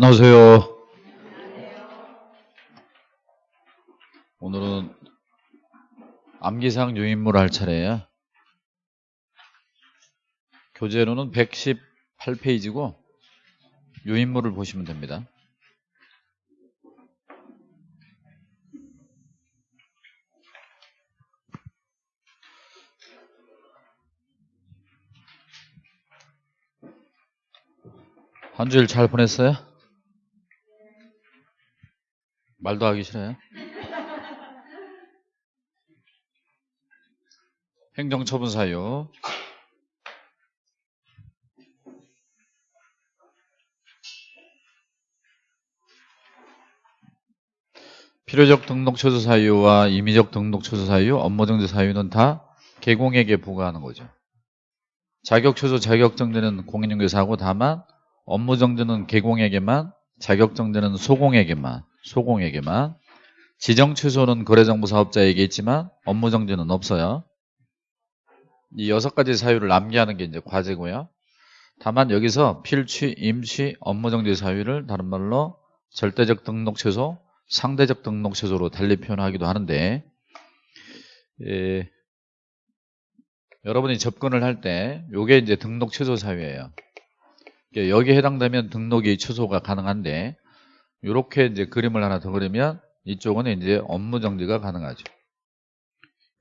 안녕하세요. 오늘은 암기상 유인물 할 차례예요. 교재로는 118페이지고 유인물을 보시면 됩니다. 한 주일 잘 보냈어요? 말도 하기 싫어요? 행정처분 사유 필요적 등록 취소 사유와 임의적 등록 취소 사유, 업무 정지 사유는 다 개공에게 부과하는 거죠. 자격 취소, 자격 정지는 공인중개사하고 다만 업무 정지는 개공에게만, 자격 정지는 소공에게만, 소공에게만, 지정 취소는 거래정보 사업자에게 있지만 업무 정지는 없어요. 이 여섯 가지 사유를 암기하는 게 이제 과제고요. 다만 여기서 필취, 임취, 업무 정지 사유를 다른 말로 절대적 등록 취소, 상대적 등록 취소로 달리 표현하기도 하는데 예, 여러분이 접근을 할 때 이게 이제 등록 취소 사유예요. 여기에 해당되면 등록이 취소가 가능한데 이렇게 이제 그림을 하나 더 그리면 이쪽은 이제 업무 정지가 가능하죠.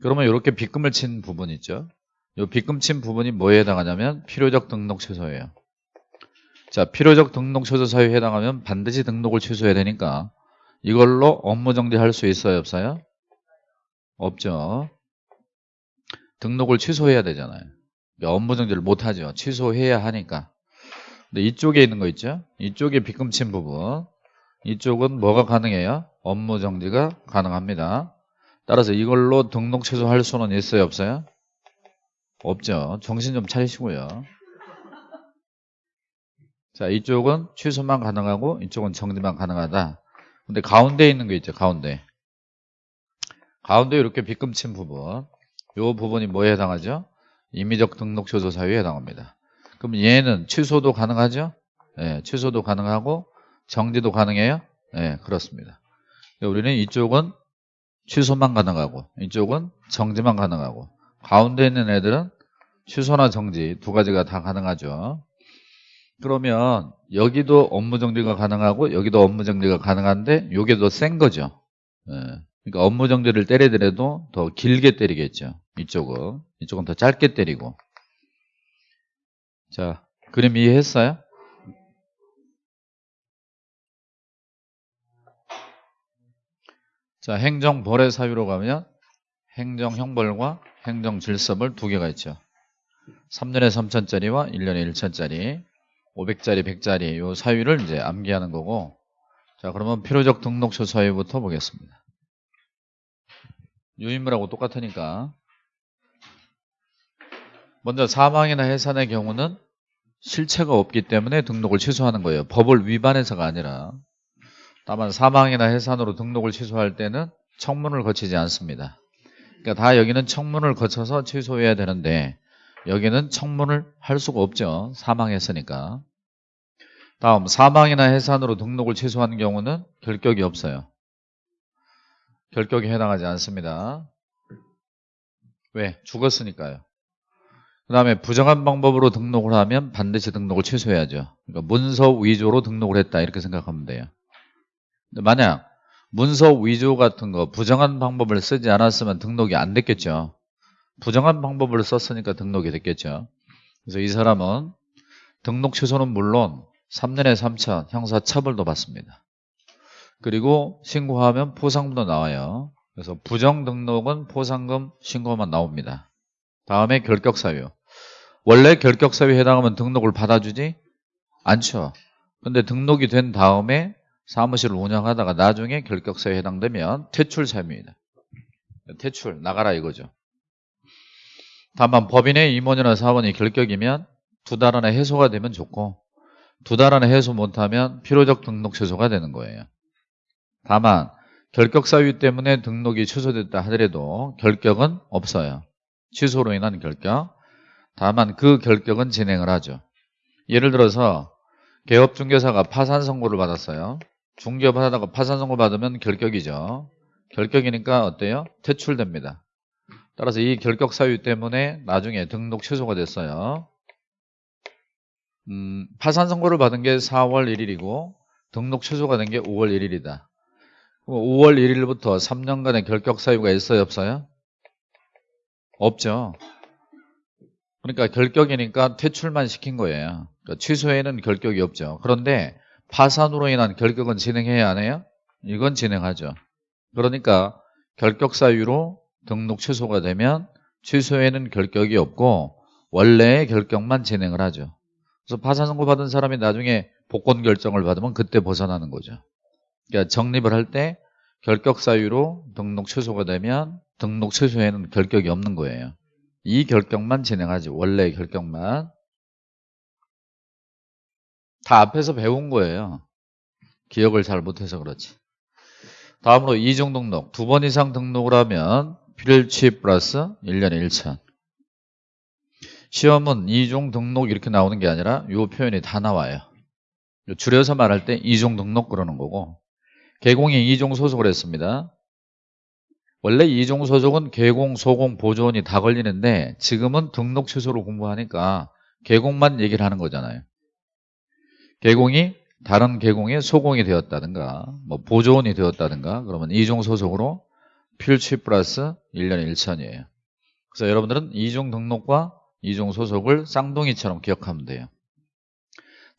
그러면 이렇게 빗금을 친 부분 있죠. 이 빗금 친 부분이 뭐에 해당하냐면 필요적 등록 취소예요. 자, 필요적 등록 취소 사유에 해당하면 반드시 등록을 취소해야 되니까 이걸로 업무 정지할 수 있어요, 없어요? 없죠. 등록을 취소해야 되잖아요. 그러니까 업무 정지를 못 하죠. 취소해야 하니까. 근데 이쪽에 있는 거 있죠? 이쪽에 빗금 친 부분. 이쪽은 뭐가 가능해요? 업무 정지가 가능합니다. 따라서 이걸로 등록 취소할 수는 있어요, 없어요? 없죠. 정신 좀 차리시고요. 자, 이쪽은 취소만 가능하고 이쪽은 정지만 가능하다. 근데 가운데 있는 게 있죠, 가운데. 가운데 이렇게 빗금 친 부분. 이 부분이 뭐에 해당하죠? 임의적 등록 취소 사유에 해당합니다. 그럼 얘는 취소도 가능하죠? 네, 취소도 가능하고 정지도 가능해요? 네, 그렇습니다. 우리는 이쪽은 취소만 가능하고 이쪽은 정지만 가능하고 가운데 있는 애들은 취소나 정지 두 가지가 다 가능하죠. 그러면 여기도 업무 정지가 가능하고 여기도 업무 정지가 가능한데 이게 더 센 거죠. 네. 그러니까 업무 정지를 때리더라도 더 길게 때리겠죠. 이쪽은 이쪽은 더 짧게 때리고 자 그림 이해했어요? 자 행정 벌의 사유로 가면 행정 형벌과 행정 질서벌 두 개가 있죠. 3년에 3천짜리와 1년에 1천짜리 500짜리 100짜리 요 사유를 이제 암기하는 거고 자 그러면 필요적 등록처 사유부터 보겠습니다. 유인물하고 똑같으니까. 먼저 사망이나 해산의 경우는 실체가 없기 때문에 등록을 취소하는 거예요. 법을 위반해서가 아니라 다만 사망이나 해산으로 등록을 취소할 때는 청문을 거치지 않습니다. 그러니까 다 여기는 청문을 거쳐서 취소해야 되는데 여기는 청문을 할 수가 없죠. 사망했으니까. 다음 사망이나 해산으로 등록을 취소하는 경우는 결격이 없어요. 결격에 해당하지 않습니다. 왜? 죽었으니까요. 그 다음에 부정한 방법으로 등록을 하면 반드시 등록을 취소해야죠. 그러니까 문서 위조로 등록을 했다 이렇게 생각하면 돼요. 만약 문서 위조 같은 거 부정한 방법을 쓰지 않았으면 등록이 안 됐겠죠. 부정한 방법을 썼으니까 등록이 됐겠죠. 그래서 이 사람은 등록 취소는 물론 3년에 3천 형사 처벌도 받습니다. 그리고 신고하면 포상금도 나와요. 그래서 부정 등록은 포상금 신고만 나옵니다. 다음에 결격 사유. 원래 결격 사유에 해당하면 등록을 받아주지 않죠. 근데 등록이 된 다음에 사무실을 운영하다가 나중에 결격사유에 해당되면 퇴출 사유입니다. 퇴출, 나가라 이거죠. 다만 법인의 임원이나 사원이 결격이면 두 달 안에 해소가 되면 좋고 두 달 안에 해소 못하면 필요적 등록 취소가 되는 거예요. 다만 결격 사유 때문에 등록이 취소됐다 하더라도 결격은 없어요. 취소로 인한 결격. 다만 그 결격은 진행을 하죠. 예를 들어서 개업 중개사가 파산 선고를 받았어요. 중개업 하다가 파산 선고 받으면 결격이죠. 결격이니까 어때요? 퇴출됩니다. 따라서 이 결격 사유 때문에 나중에 등록 취소가 됐어요. 음, 파산 선고를 받은 게 4월 1일이고 등록 취소가 된 게 5월 1일이다. 5월 1일부터 3년간의 결격 사유가 있어요, 없어요? 없죠. 그러니까 결격이니까 퇴출만 시킨 거예요. 그러니까 취소에는 결격이 없죠. 그런데 파산으로 인한 결격은 진행해야 하네요? 이건 진행하죠. 그러니까 결격 사유로 등록 취소가 되면 취소에는 결격이 없고 원래의 결격만 진행을 하죠. 그래서 파산 선고 받은 사람이 나중에 복권 결정을 받으면 그때 벗어나는 거죠. 그러니까 적립을 할 때 결격 사유로 등록 취소가 되면 등록 취소에는 결격이 없는 거예요. 이 결격만 진행하지 원래의 결격만 다 앞에서 배운 거예요. 기억을 잘 못해서 그렇지. 다음으로 이중 등록 두 번 이상 등록을 하면 필취 플러스 1년에 1천 시험은 이중 등록 이렇게 나오는 게 아니라 이 표현이 다 나와요. 줄여서 말할 때 이중 등록 그러는 거고 개공이 이중 소속을 했습니다. 원래 이중 소속은 개공, 소공, 보존이 다 걸리는데 지금은 등록 취소로 공부하니까 개공만 얘기를 하는 거잖아요. 개공이 다른 개공에 소공이 되었다든가 뭐 보존이 되었다든가 그러면 이중 소속으로 필취 플러스 1년에 1천이에요. 그래서 여러분들은 이중 등록과 이중 소속을 쌍둥이처럼 기억하면 돼요.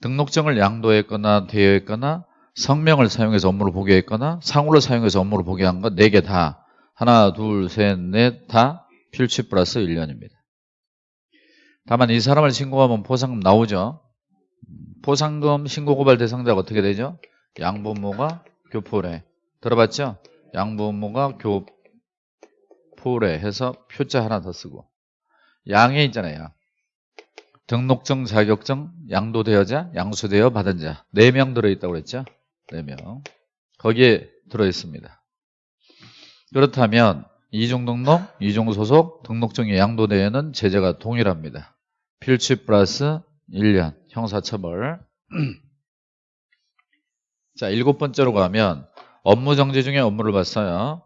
등록증을 양도했거나 대여했거나 성명을 사용해서 업무를 보게 했거나 상호를 사용해서 업무를 보게 한것네개 다 하나, 둘, 셋, 넷 다 필취 플러스 1년입니다. 다만 이 사람을 신고하면 포상금 나오죠. 포상금 신고 고발 대상자가 어떻게 되죠? 양부모가 교포래. 들어봤죠? 양부모가 교포래 해서 표자 하나 더 쓰고 양에 있잖아요. 등록증, 자격증, 양도되어자, 양수되어 받은 자 4명 들어있다고 그랬죠? 4명 거기에 들어있습니다. 그렇다면 이중 등록, 이중 소속, 등록증이 양도되어는 제재가 동일합니다. 필취 플러스 1년 형사처벌 자 일곱 번째로 가면 업무정지 중에 업무를 봤어요.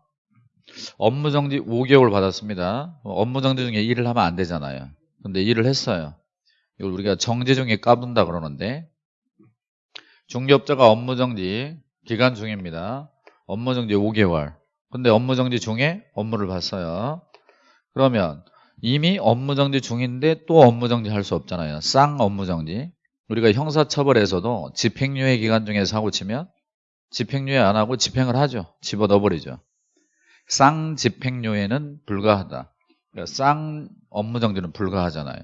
업무정지 5개월 받았습니다. 업무정지 중에 일을 하면 안 되잖아요. 근데 일을 했어요. 이걸 우리가 정지 중에 까분다 그러는데 중개업자가 업무정지 기간 중입니다. 업무정지 5개월. 근데 업무정지 중에 업무를 봤어요. 그러면 이미 업무정지 중인데 또 업무정지 할 수 없잖아요. 쌍 업무정지. 우리가 형사처벌에서도 집행유예 기간 중에 사고 치면 집행유예 안 하고 집행을 하죠. 집어넣어버리죠. 쌍 집행유예는 불가하다. 그러니까 쌍 업무정지는 불가하잖아요.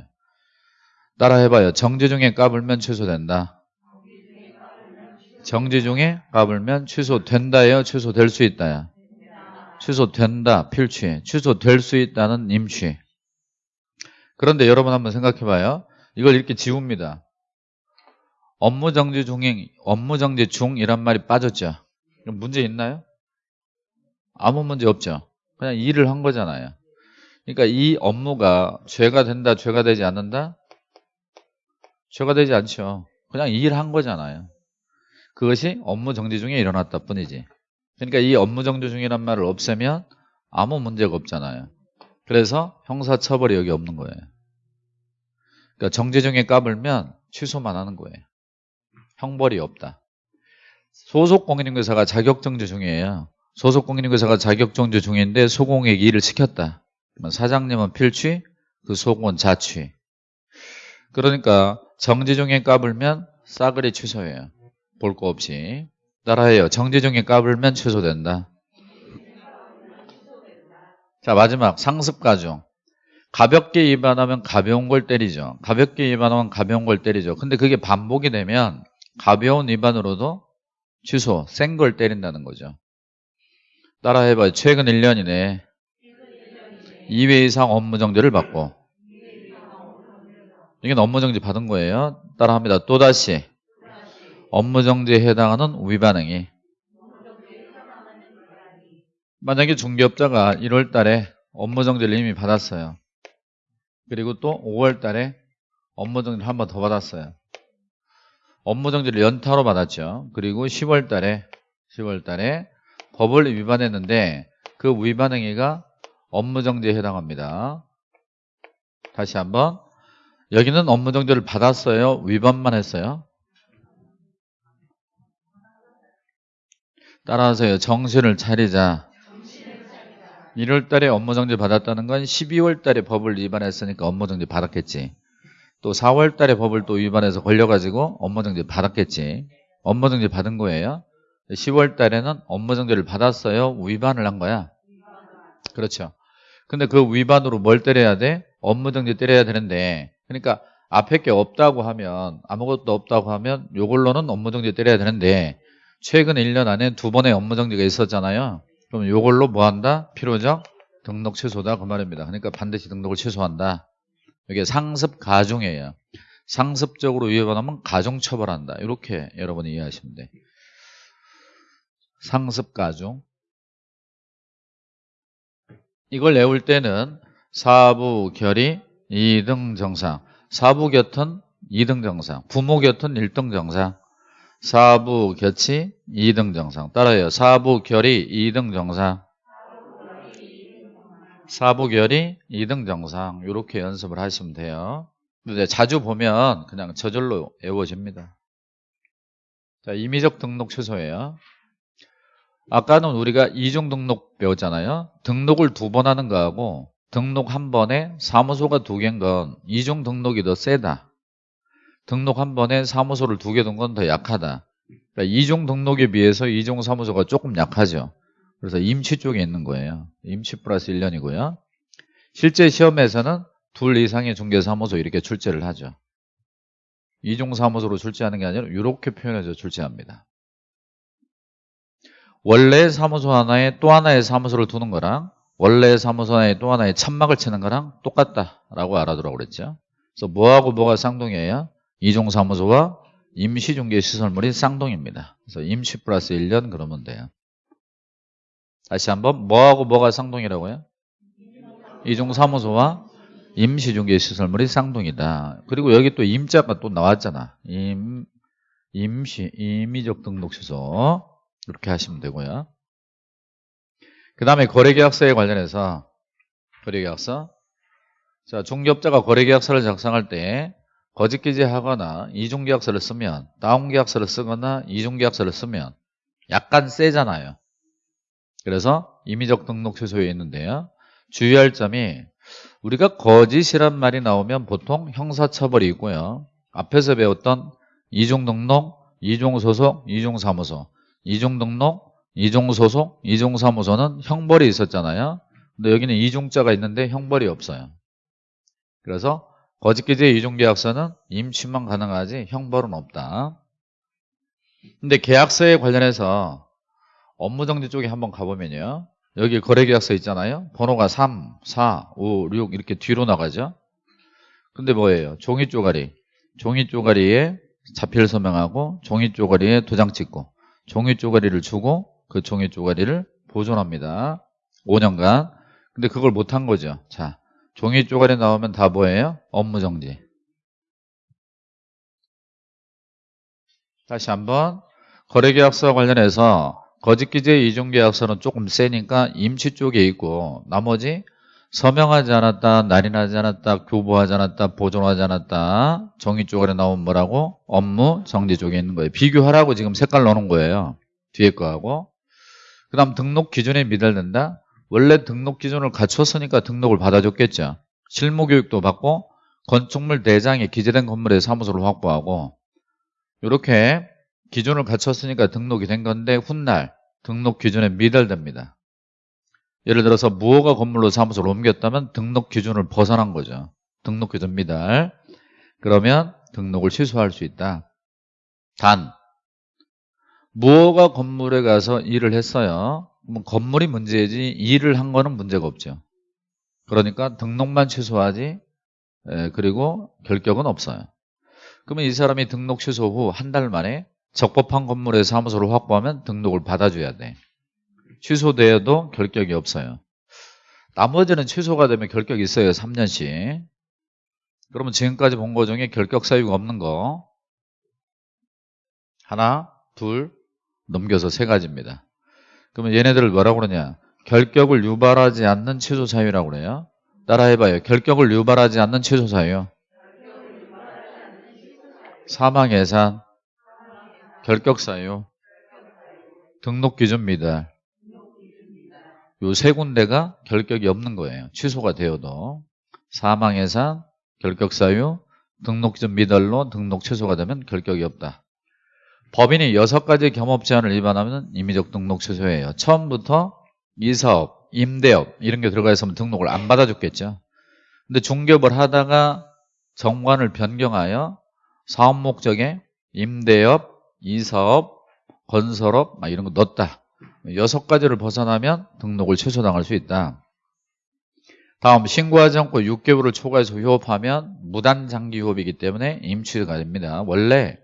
따라 해봐요. 정지 중에 까불면 취소된다. 정지 중에 까불면 취소된다예요? 취소될 수 있다야? 취소된다. 필취. 취소될 수 있다는 임취. 그런데 여러분 한번 생각해봐요. 이걸 이렇게 지웁니다. 업무 정지 중행, 업무 정지 중 이란 말이 빠졌죠. 문제 있나요? 아무 문제 없죠. 그냥 일을 한 거잖아요. 그러니까 이 업무가 죄가 된다, 죄가 되지 않는다? 죄가 되지 않죠. 그냥 일한 거잖아요. 그것이 업무 정지 중에 일어났다 뿐이지. 그러니까 이 업무 정지 중이란 말을 없애면 아무 문제가 없잖아요. 그래서 형사처벌이 여기 없는 거예요. 그러니까 정지 중에 까불면 취소만 하는 거예요. 형벌이 없다. 소속 공인중개사가 자격정지 중이에요. 소속 공인중개사가 자격정지 중인데 소공에게 일을 시켰다. 사장님은 필취, 그 소공은 자취. 그러니까 정지 중에 까불면 싸그리 취소해요. 볼 거 없이. 따라해요. 정지 중에 까불면 취소된다. 자 마지막 상습가중. 가볍게 위반하면 가벼운 걸 때리죠. 가볍게 위반하면 가벼운 걸 때리죠. 근데 그게 반복이 되면 가벼운 위반으로도 취소, 센 걸 때린다는 거죠. 따라 해봐요. 최근 1년이네. 2회 이상 업무 정지를 받고 이건 업무 정지 받은 거예요. 따라 합니다. 또다시 업무 정지에 해당하는 위반행위 만약에 중개업자가 1월 달에 업무 정지를 이미 받았어요. 그리고 또 5월 달에 업무 정지를 한 번 더 받았어요. 업무 정지를 연타로 받았죠. 그리고 10월 달에 10월 달에 법을 위반했는데 그 위반 행위가 업무 정지에 해당합니다. 다시 한번 여기는 업무 정지를 받았어요. 위반만 했어요. 따라서요. 정신을 차리자. 1월 달에 업무 정지 받았다는 건 12월 달에 법을 위반했으니까 업무 정지 받았겠지. 또 4월 달에 법을 또 위반해서 걸려가지고 업무정지 받았겠지. 업무정지 받은 거예요. 10월 달에는 업무정지를 받았어요. 위반을 한 거야. 그렇죠. 근데 그 위반으로 뭘 때려야 돼? 업무정지 때려야 되는데 그러니까 앞에 게 없다고 하면 아무것도 없다고 하면 요걸로는 업무정지 때려야 되는데 최근 1년 안에 두 번의 업무정지가 있었잖아요. 그럼 요걸로 뭐 한다? 필요적 등록 취소다 그 말입니다. 그러니까 반드시 등록을 취소한다. 이게 상습 가중이에요. 상습적으로 위반하면 가중 처벌한다. 이렇게 여러분이 이해하시면 돼. 상습 가중. 이걸 외울 때는 사부 결의 2등 정상, 사부 곁은 2등 정상, 부모 곁은 1등 정상, 사부 곁이 2등 정상. 따라요. 사부 결의 2등 정상. 사부결이 2등 정상 이렇게 연습을 하시면 돼요. 근데 자주 보면 그냥 저절로 외워집니다. 자, 임의적 등록 취소예요. 아까는 우리가 이중 등록 배웠잖아요. 등록을 두 번 하는 거하고 등록 한 번에 사무소가 두 개인 건 이중 등록이 더 세다. 등록 한 번에 사무소를 두 개 둔 건 더 약하다. 그러니까 이중 등록에 비해서 이중 사무소가 조금 약하죠. 그래서 임시 쪽에 있는 거예요. 임시 플러스 1년이고요. 실제 시험에서는 둘 이상의 중개사무소 이렇게 출제를 하죠. 이중사무소로 출제하는 게 아니라 이렇게 표현해서 출제합니다. 원래 사무소 하나에 또 하나의 사무소를 두는 거랑 원래 사무소 하나에 또 하나의 천막을 치는 거랑 똑같다라고 알아두라고 그랬죠. 그래서 뭐하고 뭐가 쌍둥이에요? 이중사무소와 임시중개시설물이 쌍둥이입니다. 그래서 임시 플러스 1년 그러면 돼요. 다시 한번 뭐하고 뭐가 쌍둥이라고요? 이중사무소와 임시중개시설물이 쌍둥이다. 그리고 여기 또 임자가 또 나왔잖아. 임, 임시, 임의적 등록 취소. 이렇게 하시면 되고요. 그 다음에 거래계약서에 관련해서 거래계약서 자 중개업자가 거래계약서를 작성할 때 거짓기재하거나 이중계약서를 쓰면 다운계약서를 쓰거나 이중계약서를 쓰면 약간 세잖아요. 그래서 임의적 등록 취소에 있는데요. 주의할 점이 우리가 거짓이란 말이 나오면 보통 형사처벌이 있고요. 앞에서 배웠던 이중등록, 이중소속, 이중사무소 이중등록, 이중소속, 이중사무소는 형벌이 있었잖아요. 근데 여기는 이중자가 있는데 형벌이 없어요. 그래서 거짓기재 이중계약서는 임시만 가능하지 형벌은 없다. 근데 계약서에 관련해서 업무정지 쪽에 한번 가보면요. 여기 거래계약서 있잖아요. 번호가 3, 4, 5, 6 이렇게 뒤로 나가죠. 근데 뭐예요? 종이 쪼가리. 종이 쪼가리에 자필 서명하고 종이 쪼가리에 도장 찍고 종이 쪼가리를 주고 그 종이 쪼가리를 보존합니다. 5년간. 근데 그걸 못한 거죠. 자, 종이 쪼가리 나오면 다 뭐예요? 업무 정지. 다시 한번 거래계약서 관련해서 거짓 기재 이중계약서는 조금 세니까 임시 쪽에 있고 나머지 서명하지 않았다, 날인하지 않았다, 교부하지 않았다, 보존하지 않았다 정의 쪽에 나온 뭐라고? 업무 정지 쪽에 있는 거예요. 비교하라고 지금 색깔 넣는 거예요. 뒤에 거하고 그 다음 등록 기준에 미달된다. 원래 등록 기준을 갖췄으니까 등록을 받아줬겠죠. 실무 교육도 받고 건축물 대장에 기재된 건물의 사무소를 확보하고 이렇게 기준을 갖췄으니까 등록이 된 건데 훗날 등록 기준에 미달됩니다. 예를 들어서 무허가 건물로 사무소를 옮겼다면 등록 기준을 벗어난 거죠. 등록 기준 미달. 그러면 등록을 취소할 수 있다. 단 무허가 건물에 가서 일을 했어요. 그럼 건물이 문제지 일을 한 거는 문제가 없죠. 그러니까 등록만 취소하지 그리고 결격은 없어요. 그러면 이 사람이 등록 취소 후 한 달 만에 적법한 건물의 사무소를 확보하면 등록을 받아줘야 돼. 취소되어도 결격이 없어요. 나머지는 취소가 되면 결격이 있어요. 3년씩. 그러면 지금까지 본 거 중에 결격 사유가 없는 거 하나, 둘, 넘겨서 세 가지입니다. 그러면 얘네들을 뭐라고 그러냐? 결격을 유발하지 않는 취소 사유라고 그래요. 따라해봐요. 결격을 유발하지 않는 취소 사유. 사망 예산, 결격 사유, 등록 기준 미달. 요세 군데가 결격이 없는 거예요. 취소가 되어도. 사망 예산, 결격 사유, 등록 기준 미달로 등록 취소가 되면 결격이 없다. 법인이 여섯 가지 겸업 제한을 위반하면 임의적 등록 취소예요. 처음부터 이 사업, 임대업 이런 게 들어가 있으면 등록을 안 받아줬겠죠. 근데 중개업을 하다가 정관을 변경하여 사업 목적에 임대업, 이사업, 건설업 막 이런 거 넣었다. 여섯 가지를 벗어나면 등록을 취소당할 수 있다. 다음 신고하지 않고 6개월을 초과해서 휴업하면 무단장기 휴업이기 때문에 임취가 됩니다. 원래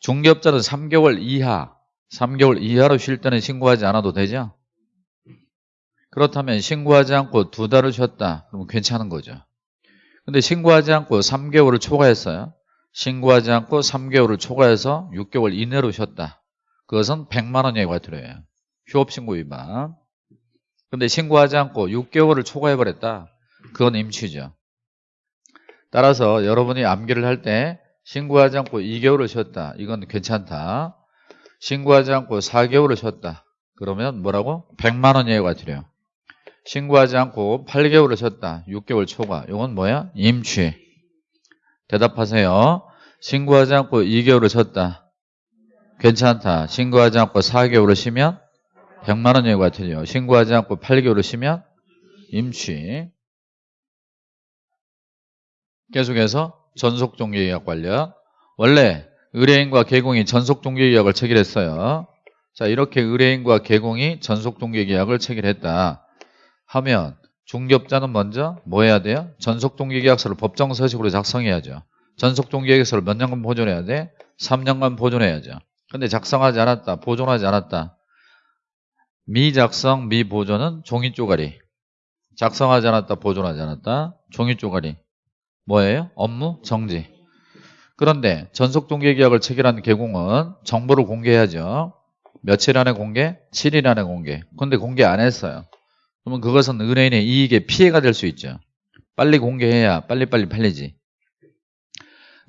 중개업자는 3개월 이하, 3개월 이하로 쉴 때는 신고하지 않아도 되죠? 그렇다면 신고하지 않고 두 달을 쉬었다. 그러면 괜찮은 거죠. 근데 신고하지 않고 3개월을 초과했어요. 신고하지 않고 3개월을 초과해서 6개월 이내로 쉬었다. 그것은 100만 원 이하가 들어요. 휴업신고 위반. 근데 신고하지 않고 6개월을 초과해버렸다. 그건 임취죠. 따라서 여러분이 암기를 할 때 신고하지 않고 2개월을 쉬었다. 이건 괜찮다. 신고하지 않고 4개월을 쉬었다. 그러면 뭐라고? 100만 원 이하가 들어요. 신고하지 않고 8개월을 쉬었다. 6개월 초과. 이건 뭐야? 임취. 대답하세요. 신고하지 않고 2개월을 쉬었다. 괜찮다. 신고하지 않고 4개월을 쉬면 100만 원 이하가 틀려. 신고하지 않고 8개월을 쉬면 임취. 계속해서 전속종료계약 관련. 원래 의뢰인과 개공이 전속종료계약을 체결했어요. 자 이렇게 의뢰인과 개공이 전속종료계약을 체결했다 하면 중개업자는 먼저 뭐 해야 돼요? 전속종료계약서를 법정 서식으로 작성해야죠. 전속종료계약서를 몇 년간 보존해야 돼? 3년간 보존해야죠. 근데 작성하지 않았다, 보존하지 않았다. 미작성, 미보존은 종이 쪼가리. 작성하지 않았다, 보존하지 않았다. 종이 쪼가리. 뭐예요? 업무 정지. 그런데 전속종료계약을 체결한 개공은 정보를 공개해야죠. 며칠 안에 공개? 7일 안에 공개. 근데 공개 안 했어요. 그러면 그것은 의뢰인의 이익에 피해가 될 수 있죠. 빨리 공개해야 빨리빨리 팔리지.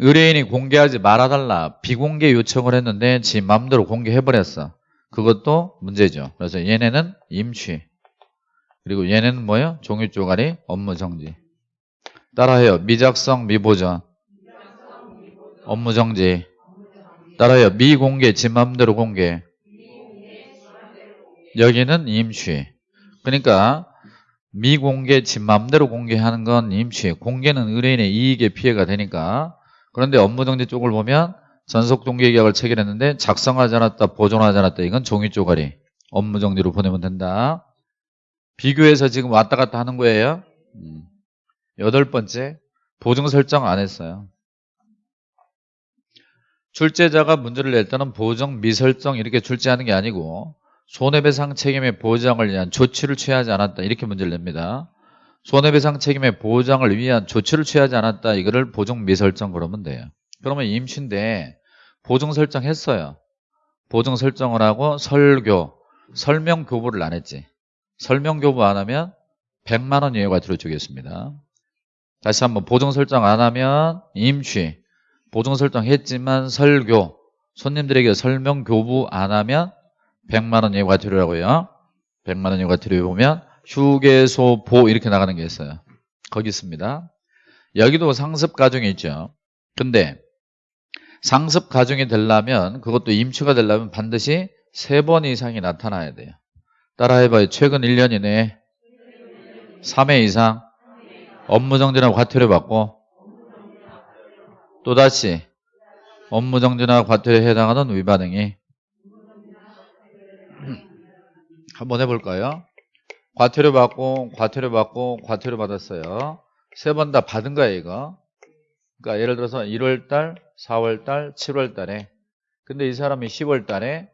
의뢰인이 공개하지 말아달라 비공개 요청을 했는데 지 맘대로 공개해버렸어. 그것도 문제죠. 그래서 얘네는 임취. 그리고 얘네는 뭐예요? 종이 쪼가리 업무 정지. 따라해요. 미작성 미보전. 업무 정지. 따라해요. 미공개 지 맘대로 공개. 여기는 임취. 그러니까 미공개 지 맘대로 공개하는 건 임취. 공개는 의뢰인의 이익에 피해가 되니까. 그런데 업무 정지 쪽을 보면 전속종료계약을 체결했는데 작성하지 않았다, 보존하지 않았다. 이건 종이 쪼가리. 업무 정지로 보내면 된다. 비교해서 지금 왔다 갔다 하는 거예요. 음. 여덟 번째, 보증 설정 안 했어요. 출제자가 문제를 낼 때는 보정 미설정 이렇게 출제하는 게 아니고 손해배상 책임의 보장을 위한 조치를 취하지 않았다 이렇게 문제를 냅니다. 손해배상 책임의 보장을 위한 조치를 취하지 않았다 이거를 보정 미설정 그러면 돼요. 그러면 임시인데 보증 설정했어요. 보증 설정을 하고 설교, 설명 교부를 안 했지. 설명 교부 안 하면 100만 원 이하가 들어주겠습니다. 다시 한번 보증 설정 안 하면 임취, 보증 설정 했지만 설교, 손님들에게 설명 교부 안 하면 100만 원 이하가 들어라고요. 100만 원 이하가 들어보면 휴게소 보 이렇게 나가는 게 있어요. 거기 있습니다. 여기도 상습 가중이 있죠. 근데 상습 가중이 되려면 그것도 임추가 되려면 반드시 세 번 이상이 나타나야 돼요. 따라해봐요. 최근 1년 이내에 3회 이상 업무정지나 과태료 받고 또다시 업무정지나 과태료에 해당하는 위반행위 한번 해볼까요? 과태료 받고 과태료 받고 과태료 받았어요. 세 번 다 받은 거예요 이거. 그러니까 예를 들어서 1월달, 4월달, 7월달에 근데 이 사람이 10월달에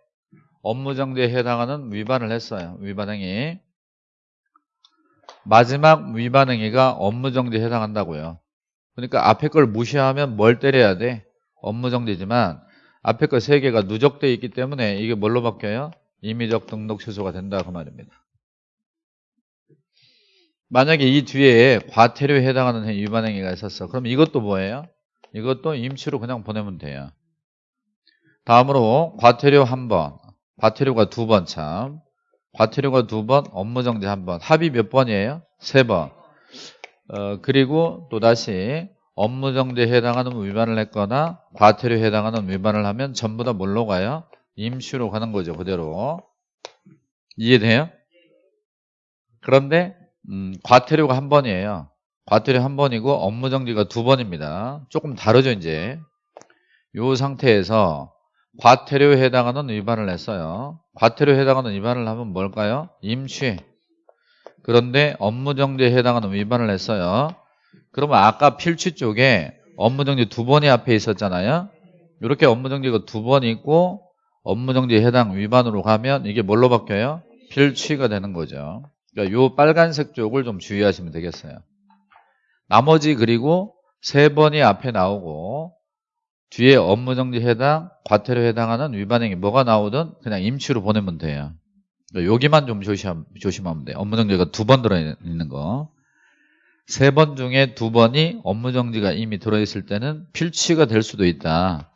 업무정지에 해당하는 위반을 했어요. 위반행위. 마지막 위반행위가 업무정지에 해당한다고요. 그러니까 앞에 걸 무시하면 뭘 때려야 돼? 업무정지지만 앞에 거세 개가 누적되어 있기 때문에 이게 뭘로 바뀌어요? 임의적 등록 취소가 된다 그 말입니다. 만약에 이 뒤에 과태료에 해당하는 위반 행위가 있었어. 그럼 이것도 뭐예요? 이것도 임시로 그냥 보내면 돼요. 다음으로 과태료 한 번, 과태료가 두 번 참. 과태료가 두 번, 업무정지 한 번. 합의 몇 번이에요? 세 번. 어, 그리고 또다시 업무정지에 해당하는 위반을 했거나 과태료에 해당하는 위반을 하면 전부 다 뭘로 가요? 임시로 가는 거죠. 그대로. 이해돼요? 그런데 음, 과태료가 한 번이에요. 과태료 한 번이고 업무 정지가 두 번입니다. 조금 다르죠 이제. 이 상태에서 과태료에 해당하는 위반을 했어요. 과태료에 해당하는 위반을 하면 뭘까요? 임시. 그런데 업무정지에 해당하는 위반을 했어요. 그러면 아까 필취 쪽에 업무정지 두 번이 앞에 있었잖아요. 이렇게 업무정지가 두 번 있고 업무정지에 해당 위반으로 가면 이게 뭘로 바뀌어요? 필취가 되는 거죠. 그러니까 요 빨간색 쪽을 좀 주의하시면 되겠어요. 나머지 그리고 세 번이 앞에 나오고 뒤에 업무정지 해당, 과태료 해당하는 위반행위 뭐가 나오든 그냥 임시로 보내면 돼요. 그러니까 여기만 좀 조심, 조심하면 돼요. 업무정지가 두 번 들어있는 거. 세 번 중에 두 번이 업무정지가 이미 들어있을 때는 필취가 될 수도 있다.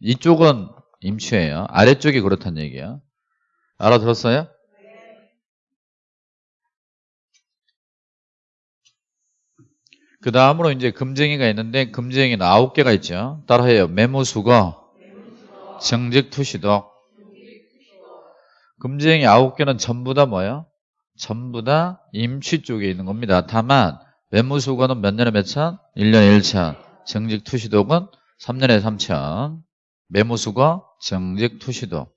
이쪽은 임시예요. 아래쪽이 그렇다는 얘기예요. 알아들었어요? 그 다음으로 이제 금쟁이가 있는데 금쟁이는 아홉 개가 있죠. 따라해요. 메모수거, 정직 투시독. 금쟁이 아홉 개는 전부 다 뭐예요? 전부 다 임취 쪽에 있는 겁니다. 다만 메모수거는 몇 년에 몇 천? 1년에 1천. 정직 투시독은 3년에 3천. 메모수거, 정직 투시독.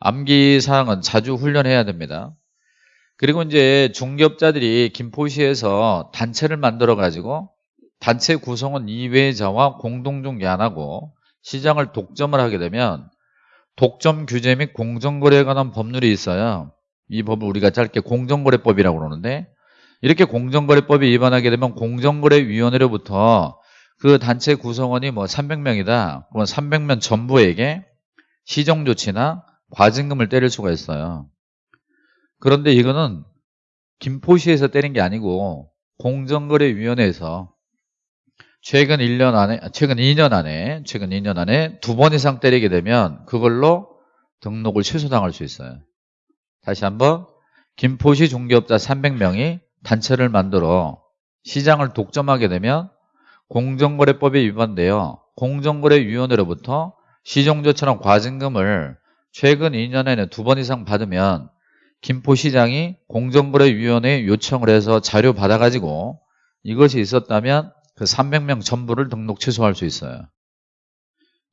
암기사항은 자주 훈련해야 됩니다. 그리고 이제 중개업자들이 김포시에서 단체를 만들어 가지고 단체 구성원 이외자와 공동중개 안 하고 시장을 독점을 하게 되면 독점 규제 및 공정거래에 관한 법률이 있어요. 이 법을 우리가 짧게 공정거래법이라고 그러는데 이렇게 공정거래법에 위반하게 되면 공정거래위원회로부터 그 단체 구성원이 뭐 300명이다. 그러면 300명 전부에게 시정조치나 과징금을 때릴 수가 있어요. 그런데 이거는 김포시에서 때린 게 아니고 공정거래위원회에서 최근 1년 안에 최근 2년 안에 최근 2년 안에 두 번 이상 때리게 되면 그걸로 등록을 취소당할 수 있어요. 다시 한번 김포시 중개업자 300명이 단체를 만들어 시장을 독점하게 되면 공정거래법에 위반되어 공정거래위원회로부터 시정조처럼 과징금을 최근 2년에는 두 번 이상 받으면 김포시장이 공정거래위원회에 요청을 해서 자료 받아가지고 이것이 있었다면 그 300명 전부를 등록 취소할 수 있어요.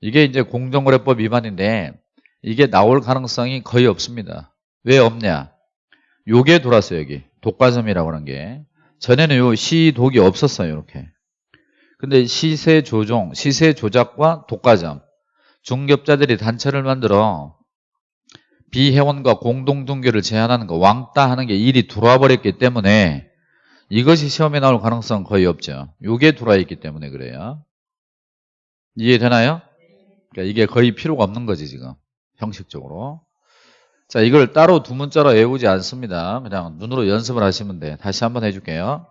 이게 이제 공정거래법 위반인데 이게 나올 가능성이 거의 없습니다. 왜 없냐? 요게 돌았어요, 여기. 독과점이라고 하는 게. 전에는 요 시독이 없었어요, 이렇게. 근데 시세 조종, 시세 조작과 독과점. 중개업자들이 단체를 만들어 비회원과 공동중개를 제한하는 거 왕따 하는 게 일이 들어와 버렸기 때문에 이것이 시험에 나올 가능성은 거의 없죠. 이게 들어와 있기 때문에 그래요. 이해되나요? 그러니까 이게 거의 필요가 없는 거지 지금 형식적으로. 자 이걸 따로 두 문자로 외우지 않습니다. 그냥 눈으로 연습을 하시면 돼. 다시 한번 해줄게요.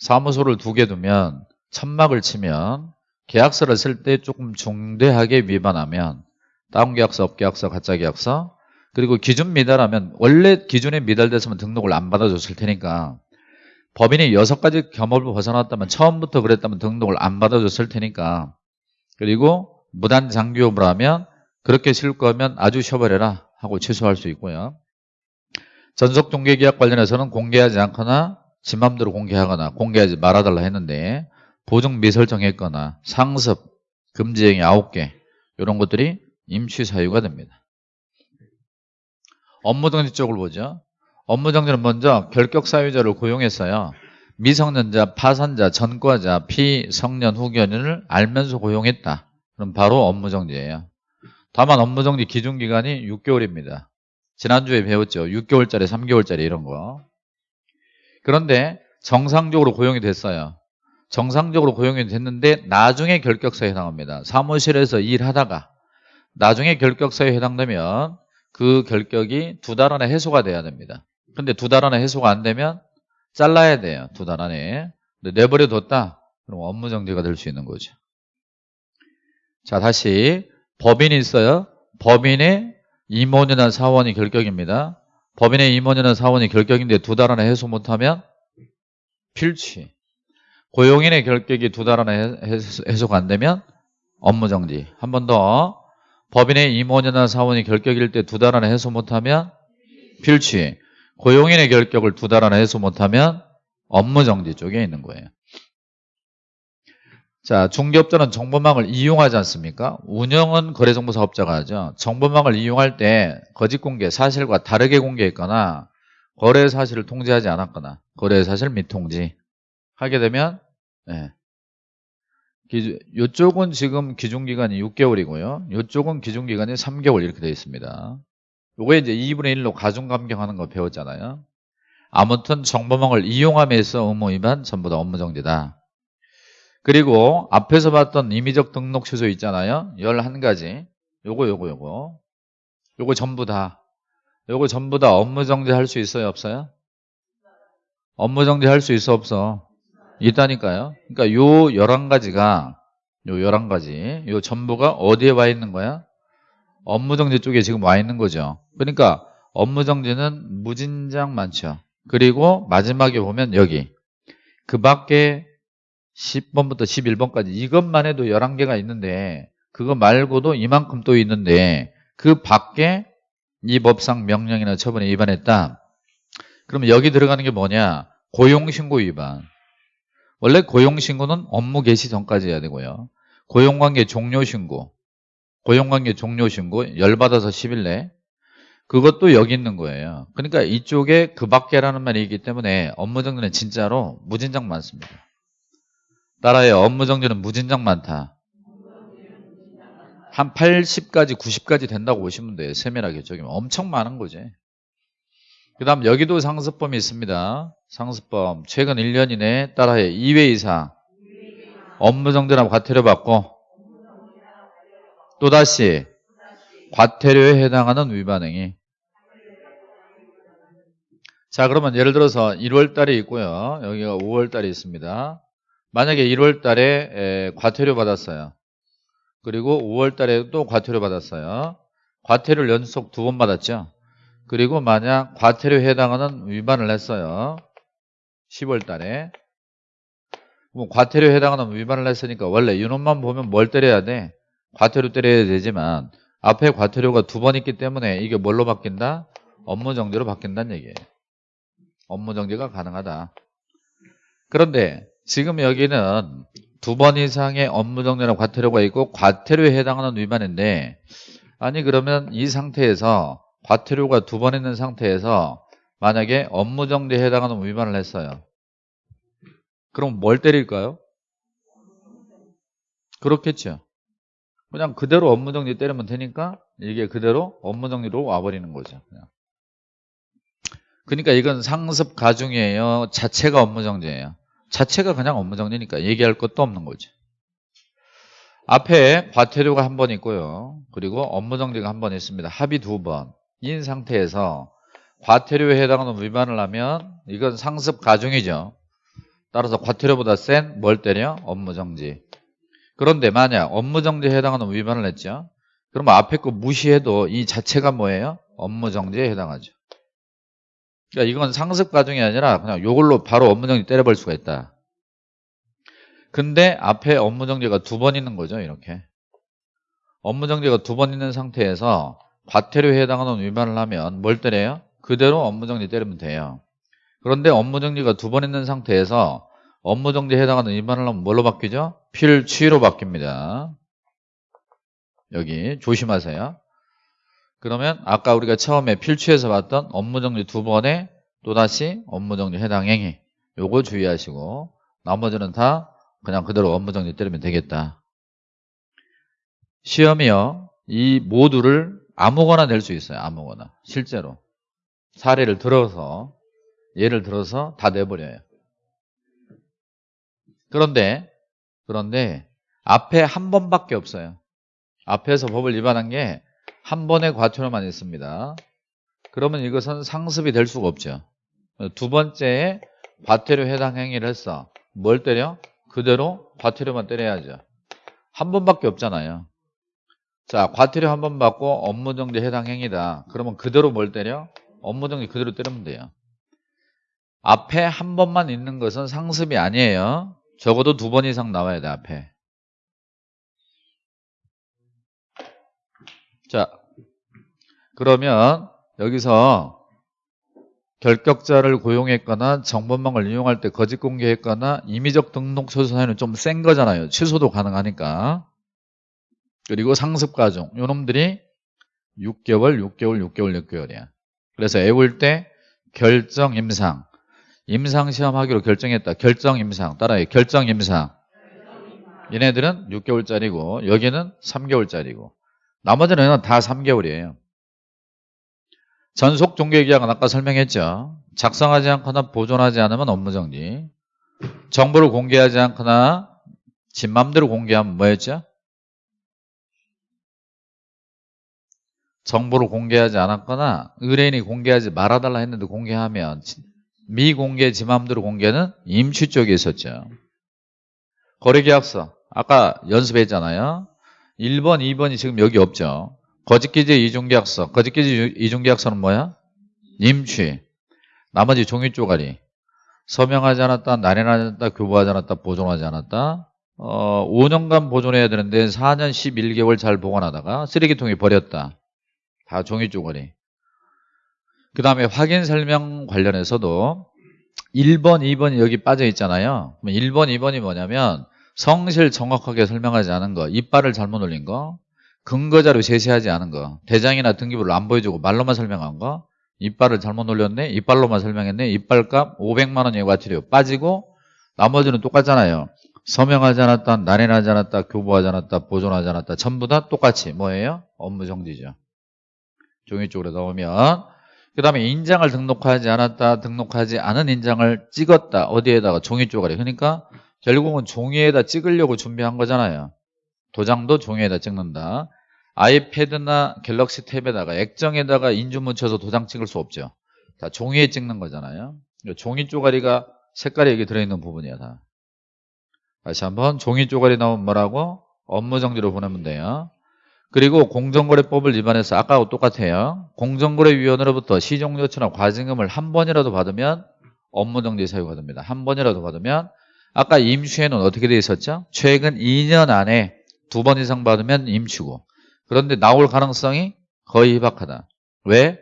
사무소를 두 개 두면 천막을 치면 계약서를 쓸 때 조금 중대하게 위반하면 다운 계약서, 업계약서, 가짜 계약서 그리고 기준 미달하면 원래 기준에 미달됐으면 등록을 안 받아줬을 테니까 법인이 여섯 가지 겸업을 벗어났다면 처음부터 그랬다면 등록을 안 받아줬을 테니까 그리고 무단 장기업을 하면 그렇게 실 거면 아주 쉬어버려라 하고 취소할 수 있고요. 전속 종계계약 관련해서는 공개하지 않거나 지 맘대로 공개하거나 공개하지 말아달라 했는데 보증 미설정했거나 상습, 금지행위 9개 이런 것들이 임시 사유가 됩니다. 업무정지 쪽을 보죠. 업무정지는 먼저 결격 사유자를 고용했어요. 미성년자, 파산자, 전과자, 피성년 후견인을 알면서 고용했다. 그럼 바로 업무정지예요. 다만 업무정지 기준기간이 6개월입니다. 지난주에 배웠죠. 6개월짜리, 3개월짜리 이런 거. 그런데 정상적으로 고용이 됐어요. 정상적으로 고용이 됐는데 나중에 결격사에 해당합니다. 사무실에서 일하다가 나중에 결격사유에 해당되면 그 결격이 두 달 안에 해소가 돼야 됩니다. 근데 두 달 안에 해소가 안 되면 잘라야 돼요. 두 달 안에. 근데 내버려 뒀다? 그럼 업무 정지가 될 수 있는 거죠. 자, 다시 법인이 있어요. 법인의 임원이나 사원이 결격입니다. 법인의 임원이나 사원이 결격인데 두 달 안에 해소 못하면 필취. 고용인의 결격이 두 달 안에 해소가 안 되면 업무 정지. 한 번 더. 법인의 임원이나 사원이 결격일 때 두 달 안에 해소 못하면 필취. 고용인의 결격을 두 달 안에 해소 못하면 업무정지 쪽에 있는 거예요. 자, 중개업자는 정보망을 이용하지 않습니까? 운영은 거래정보사업자가 하죠. 정보망을 이용할 때 거짓 공개, 사실과 다르게 공개했거나 거래 사실을 통지하지 않았거나 거래 사실 미통지 하게 되면 네. 이쪽은 지금 기준기간이 6개월이고요. 이쪽은 기준기간이 3개월 이렇게 되어 있습니다. 요거 이제 2분의 1로 가중감경하는 거 배웠잖아요. 아무튼 정보망을 이용함에서 의무 위반 전부 다 업무 정지다. 그리고 앞에서 봤던 임의적 등록 취소 있잖아요. 11가지. 요거 요거 요거. 요거 전부 다. 요거 전부 다 업무 정지 할 수 있어요? 없어요? 업무 정지 할 수 있어? 없어? 있다니까요. 그러니까 요 11가지가 요 11가지 요 전부가 어디에 와 있는 거야? 업무정지 쪽에 지금 와 있는 거죠. 그러니까 업무정지는 무진장 많죠. 그리고 마지막에 보면 여기 그 밖에 10번부터 11번까지 이것만 해도 11개가 있는데 그거 말고도 이만큼 또 있는데 그 밖에 이 법상 명령이나 처분에 위반했다. 그러면 여기 들어가는 게 뭐냐? 고용신고 위반. 원래 고용신고는 업무 개시 전까지 해야 되고요. 고용관계 종료신고. 고용관계 종료신고 열받아서 10일 내. 그것도 여기 있는 거예요. 그러니까 이쪽에 그 밖에라는 말이 있기 때문에 업무정지는 진짜로 무진장 많습니다. 따라해 업무정지는 무진장 많다. 한 80까지 90까지 된다고 보시면 돼요. 세밀하게 저기 엄청 많은 거지. 그 다음 여기도 상습범이 있습니다. 상습범 최근 1년 이내 따라해 2회 이상 업무 정지나 과태료 받고 또다시 과태료에 해당하는 위반행위 자 그러면 예를 들어서 1월 달에 있고요. 여기가 5월 달에 있습니다. 만약에 1월 달에 과태료 받았어요. 그리고 5월 달에 또 과태료 받았어요. 과태료를 연속 두 번 받았죠. 그리고 만약 과태료에 해당하는 위반을 했어요. 10월 달에. 뭐 과태료에 해당하는 위반을 했으니까 원래 이놈만 보면 뭘 때려야 돼? 과태료 때려야 되지만 앞에 과태료가 두 번 있기 때문에 이게 뭘로 바뀐다? 업무정지로 바뀐다는 얘기예요. 업무정지가 가능하다. 그런데 지금 여기는 두 번 이상의 업무정지나 과태료가 있고 과태료에 해당하는 위반인데 아니 그러면 이 상태에서 과태료가 두 번 있는 상태에서 만약에 업무 정지에 해당하는 위반을 했어요. 그럼 뭘 때릴까요? 그렇겠죠. 그냥 그대로 업무 정지 때리면 되니까 이게 그대로 업무 정지로 와버리는 거죠. 그냥. 그러니까 이건 상습 가중이에요. 자체가 업무 정지예요. 자체가 그냥 업무 정지니까 얘기할 것도 없는 거죠. 앞에 과태료가 한 번 있고요. 그리고 업무 정지가 한 번 있습니다. 합의 두 번. 인 상태에서 과태료에 해당하는 위반을 하면 이건 상습 가중이죠. 따라서 과태료보다 센 뭘 때려? 업무정지. 그런데 만약 업무정지에 해당하는 위반을 했죠. 그러면 앞에 거 무시해도 이 자체가 뭐예요? 업무정지에 해당하죠. 그러니까 이건 상습 과정이 아니라 그냥 이걸로 바로 업무정지 때려버릴 수가 있다. 근데 앞에 업무정지가 두 번 있는 거죠. 이렇게. 업무정지가 두 번 있는 상태에서 과태료에 해당하는 위반을 하면 뭘 때려요? 그대로 업무 정지 때리면 돼요. 그런데 업무 정지가 두 번 있는 상태에서 업무 정지에 해당하는 위반을 하면 뭘로 바뀌죠? 필취로 바뀝니다. 여기 조심하세요. 그러면 아까 우리가 처음에 필취에서 봤던 업무 정지 두 번에 또다시 업무 정지 해당 행위 요거 주의하시고 나머지는 다 그냥 그대로 업무 정지 때리면 되겠다 시험이요 이 모두를 아무거나 낼 수 있어요 아무거나 실제로 사례를 들어서 예를 들어서 다 내버려요 그런데 그런데 앞에 한 번밖에 없어요 앞에서 법을 위반한 게 한 번의 과태료만 있습니다. 그러면 이것은 상습이 될 수가 없죠. 두 번째에 과태료 해당 행위를 했어. 뭘 때려? 그대로 과태료만 때려야죠. 한 번밖에 없잖아요. 자, 과태료 한 번 받고 업무정지 해당 행위다. 그러면 그대로 뭘 때려? 업무 정지 그대로 때리면 돼요. 앞에 한 번만 있는 것은 상습이 아니에요. 적어도 두 번 이상 나와야 돼, 앞에. 자, 그러면 여기서 결격자를 고용했거나 정보망을 이용할 때 거짓 공개했거나 임의적 등록 취소 사유는 좀 센 거잖아요. 취소도 가능하니까. 그리고 상습가중 요놈들이 6개월, 6개월, 6개월, 6개월이야. 그래서 애울 때 결정 임상 임상 시험 하기로 결정했다. 결정 임상 따라해. 결정 임상. 얘네들은 6개월짜리고 여기는 3개월짜리고 나머지는 다 3개월이에요. 전속 종료계약은 아까 설명했죠. 작성하지 않거나 보존하지 않으면 업무정지. 정보를 공개하지 않거나 집 맘대로 공개하면 뭐였죠? 정보를 공개하지 않았거나 의뢰인이 공개하지 말아달라 했는데 공개하면 미공개 지 맘대로 공개는 임취 쪽에 있었죠. 거래계약서 아까 연습했잖아요. 1번, 2번이 지금 여기 없죠. 거짓기재 이중계약서. 거짓기재 이중계약서는 뭐야? 임취. 나머지 종이 쪼가리. 서명하지 않았다, 날인하지 않았다, 교부하지 않았다, 보존하지 않았다. 어, 5년간 보존해야 되는데 4년 11개월 잘 보관하다가 쓰레기통에 버렸다. 다 종이 쪼가리. 그 다음에 확인 설명 관련해서도 1번, 2번이 여기 빠져 있잖아요. 1번, 2번이 뭐냐면 성실 정확하게 설명하지 않은 거, 이빨을 잘못 올린 거, 근거자료 제시하지 않은 거, 대장이나 등기부를 안 보여주고 말로만 설명한 거, 이빨을 잘못 올렸네, 이빨로만 설명했네, 이빨값 500만 원의 과태료 빠지고 나머지는 똑같잖아요. 서명하지 않았다, 날인하지 않았다, 교부하지 않았다, 보존하지 않았다, 전부 다 똑같이 뭐예요? 업무 정지죠. 종이 쪽으로 넣으면 그 다음에 인장을 등록하지 않았다, 등록하지 않은 인장을 찍었다, 어디에다가 종이 쪼가리. 그러니까 결국은 종이에다 찍으려고 준비한 거잖아요. 도장도 종이에다 찍는다. 아이패드나 갤럭시 탭에다가 액정에다가 인주 묻혀서 도장 찍을 수 없죠. 다 종이에 찍는 거잖아요. 종이 쪼가리가 색깔이 여기 들어있는 부분이야 다. 다시 한번 종이 쪼가리 나오면 뭐라고? 업무 정지로 보내면 돼요. 그리고 공정거래법을 위반해서 아까하고 똑같아요. 공정거래위원회로부터 시종료치나 과징금을 한 번이라도 받으면 업무정지 사유가 됩니다. 한 번이라도 받으면 아까 임시에는 어떻게 돼 있었죠? 최근 2년 안에 두 번 이상 받으면 임시고 그런데 나올 가능성이 거의 희박하다. 왜?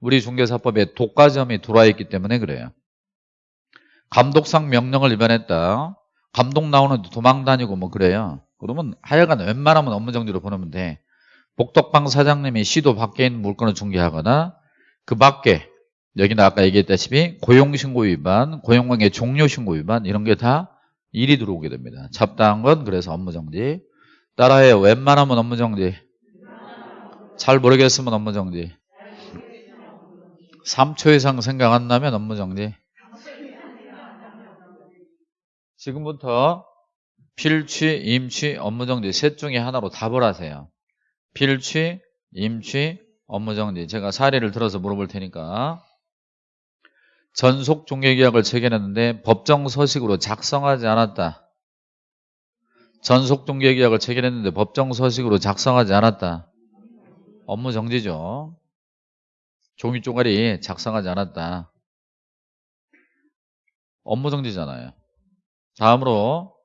우리 중개사법에 독과점이 들어와 있기 때문에 그래요. 감독상 명령을 위반했다. 감독 나오는데 도망 다니고 뭐 그래요. 그러면 하여간 웬만하면 업무정지로 보내면 돼. 복덕방 사장님이 시도 밖에 있는 물건을 중개하거나 그 밖에 여기는 아까 얘기했다시피 고용신고 위반, 고용관계 종료신고 위반 이런 게 다 일이 들어오게 됩니다. 잡다한 건 그래서 업무정지. 따라해요. 웬만하면 업무정지. 잘 모르겠으면 업무정지. 3초 이상 생각 안 나면 업무정지. 지금부터 필취, 임취, 업무정지 셋 중에 하나로 답을 하세요. 필취, 임취, 업무정지. 제가 사례를 들어서 물어볼 테니까. 전속 종료계약을 체결했는데 법정 서식으로 작성하지 않았다. 전속 종료계약을 체결했는데 법정 서식으로 작성하지 않았다. 업무정지죠. 종이 쪼가리 작성하지 않았다. 업무정지잖아요. 다음으로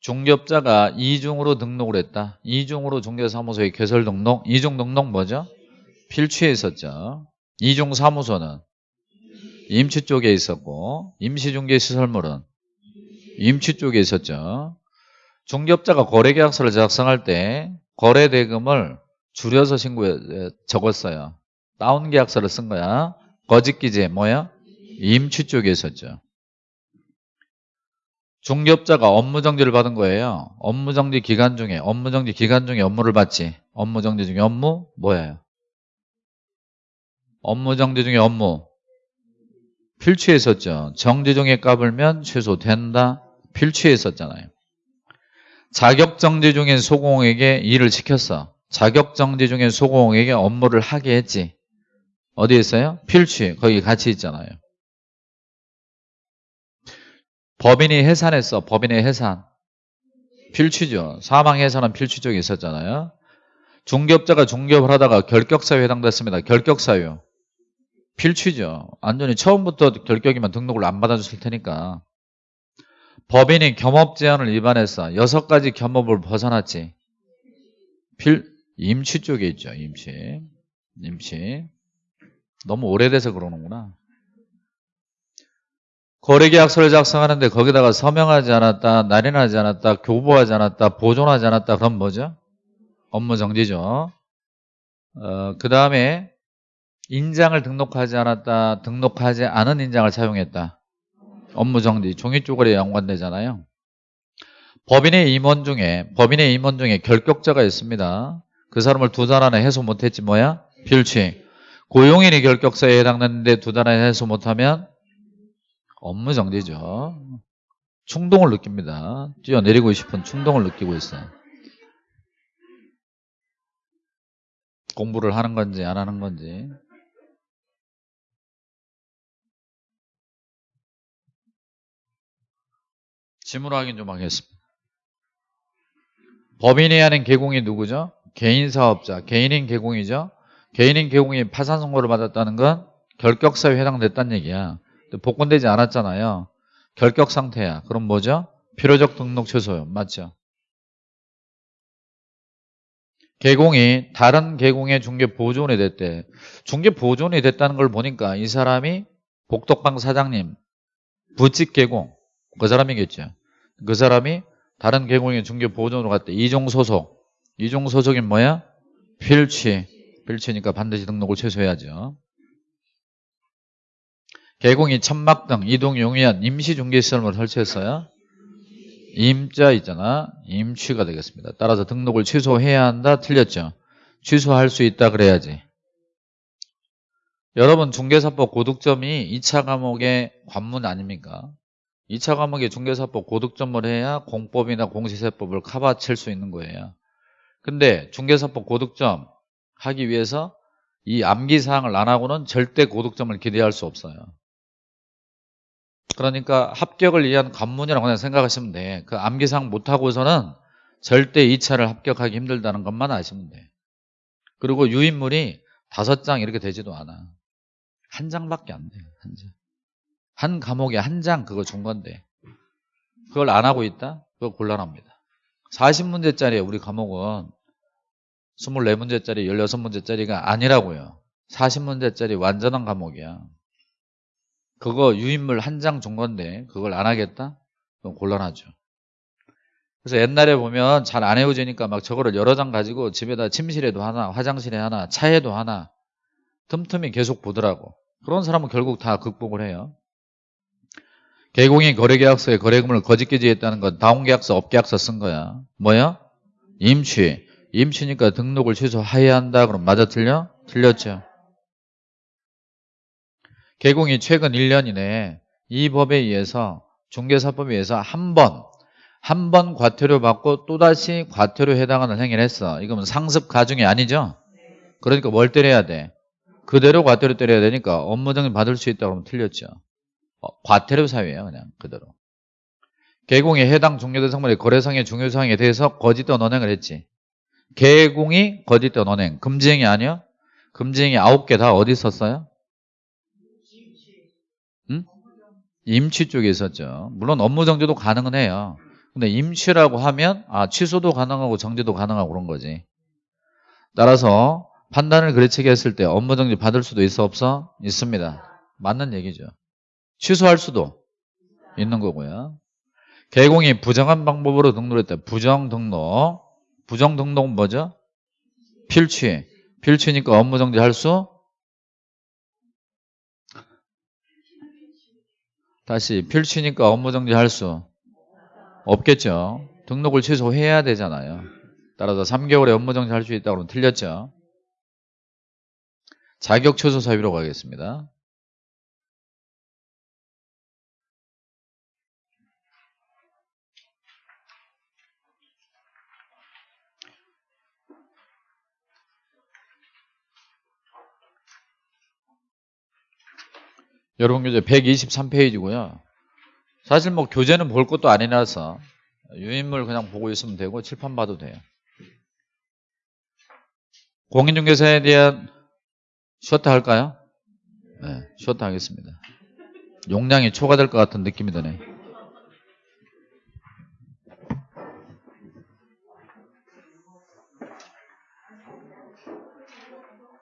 중개업자가 이중으로 등록을 했다. 이중으로 중개사무소에 개설 등록. 이중 등록 뭐죠? 필취에 있었죠. 이중 사무소는 임치 쪽에 있었고 임시중개시설물은 임치 쪽에 있었죠. 중개업자가 거래계약서를 작성할 때 거래대금을 줄여서 신고에 적었어요. 다운 계약서를 쓴 거야. 거짓기재 뭐야? 임치 쪽에 있었죠. 중개업자가 업무정지를 받은 거예요. 업무정지 기간 중에 업무정지 기간 중에 업무를 받지. 업무정지 중에 업무 뭐예요? 업무정지 중에 업무 필취했었죠. 정지 중에 까불면 취소된다. 필취했었잖아요. 자격정지 중인 소공에게 일을 시켰어. 자격정지 중에 소공에게 업무를 하게 했지. 어디 있어요? 필취. 거기 같이 있잖아요. 법인이 해산했어. 법인의 해산. 필취죠. 사망 해산은 필취 쪽에 있었잖아요. 중개업자가 중개업을 하다가 결격사유에 해당됐습니다. 결격사유. 필취죠. 안전히 처음부터 결격이면 등록을 안 받아줬을 테니까. 법인이 겸업 제한을 위반했어. 여섯 가지 겸업을 벗어났지. 필, 임취 쪽에 있죠. 임취. 임취. 너무 오래돼서 그러는구나. 거래계약서를 작성하는데 거기다가 서명하지 않았다, 날인하지 않았다, 교부하지 않았다, 보존하지 않았다. 그럼 뭐죠? 업무 정지죠. 어, 그 다음에 인장을 등록하지 않았다, 등록하지 않은 인장을 사용했다. 업무 정지, 종이 쪼가리에 연관되잖아요. 법인의 임원 중에 법인의 임원 중에 결격자가 있습니다. 그 사람을 두 달 안에 해소 못했지 뭐야? 필취. 고용인이 결격사에 해당되는데 두 달 안에 해소 못하면 업무 정지죠. 충동을 느낍니다. 뛰어내리고 싶은 충동을 느끼고 있어요. 공부를 하는 건지 안 하는 건지. 지문 확인 좀 하겠습니다. 법인이 하는 개공이 누구죠? 개인사업자, 개인인 개공이죠. 개인인 개공이 파산 선고를 받았다는 건 결격사유에 해당됐다는 얘기야. 복권되지 않았잖아요. 결격 상태야. 그럼 뭐죠? 필요적 등록 취소요. 맞죠? 개공이 다른 개공의 중개 보존이 됐대. 중개 보존이 됐다는 걸 보니까 이 사람이 복덕방 사장님 부칙 개공 그 사람이겠죠. 그 사람이 다른 개공의 중개 보존으로 갔대. 이종 소속. 이종 소속이 뭐야? 필취. 필취니까 반드시 등록을 취소해야죠. 개공이 천막 등 이동 용이한 임시 중개 시설물 설치했어요. 임자 있잖아. 임취가 되겠습니다. 따라서 등록을 취소해야 한다. 틀렸죠. 취소할 수 있다 그래야지. 여러분 중개사법 고득점이 2차 과목의 관문 아닙니까? 2차 과목의 중개사법 고득점을 해야 공법이나 공시세법을 커버칠 수 있는 거예요. 근데 중개사법 고득점 하기 위해서 이 암기사항을 안 하고는 절대 고득점을 기대할 수 없어요. 그러니까 합격을 위한 관문이라고 그냥 생각하시면 돼. 그 암기사항 못하고서는 절대 2차를 합격하기 힘들다는 것만 아시면 돼. 그리고 유인물이 다섯 장 이렇게 되지도 않아. 한 장밖에 안 돼. 한 장. 한 과목에 한 장 그거 준 건데 그걸 안 하고 있다? 그거 곤란합니다. 40문제짜리 우리 과목은 24문제짜리 16문제짜리가 아니라고요. 40문제짜리 완전한 과목이야. 그거 유인물 한 장 준 건데 그걸 안 하겠다? 그럼 곤란하죠. 그래서 옛날에 보면 잘안 헤어지니까 막 저거를 여러 장 가지고 집에다 침실에도 하나, 화장실에 하나, 차에도 하나 틈틈이 계속 보더라고. 그런 사람은 결국 다 극복을 해요. 개공인 거래계약서에 거래금을 거짓 기재했다는 건 다운계약서, 업계약서 쓴 거야. 뭐야? 임취. 임취니까 등록을 취소해야 한다. 그럼 맞아 틀려? 틀렸죠. 개공이 최근 1년 이내에 이 법에 의해서 중개사법에 의해서 한 번, 한 번 과태료 받고 또다시 과태료 해당하는 행위를 했어. 이거는 상습 가중이 아니죠? 그러니까 뭘 때려야 돼? 그대로 과태료 때려야 되니까 업무정지 받을 수 있다고 하면 틀렸죠. 어, 과태료 사유예요. 그냥 그대로. 개공이 해당 종료대상물의 거래상의 중요사항에 대해서 거짓된 언행을 했지. 개공이 거짓된 언행. 금지행위 아니야? 금지행위 9개 다 어디 있었어요? 임취 쪽에 있었죠. 물론 업무 정지도 가능은 해요. 근데 임취라고 하면 아 취소도 가능하고 정지도 가능하고 그런 거지. 따라서 판단을 그르치게 했을 때 업무 정지 받을 수도 있어 없어? 있습니다. 맞는 얘기죠. 취소할 수도 있는 거고요. 개공이 부정한 방법으로 등록했다. 부정 등록. 부정 등록은 뭐죠? 필취. 필취니까 업무 정지할 수 다시 필취니까 업무 정지할 수 없겠죠. 등록을 취소해야 되잖아요. 따라서 3개월에 업무 정지할 수 있다고 는 틀렸죠. 자격 취소 사유로 가겠습니다. 여러분 교재 123페이지고요. 사실 뭐 교재는 볼 것도 아니라서 유인물 그냥 보고 있으면 되고 칠판 봐도 돼요. 공인중개사에 대한 쉬었다 할까요? 네, 쉬었다 하겠습니다. 용량이 초과될 것 같은 느낌이 드네.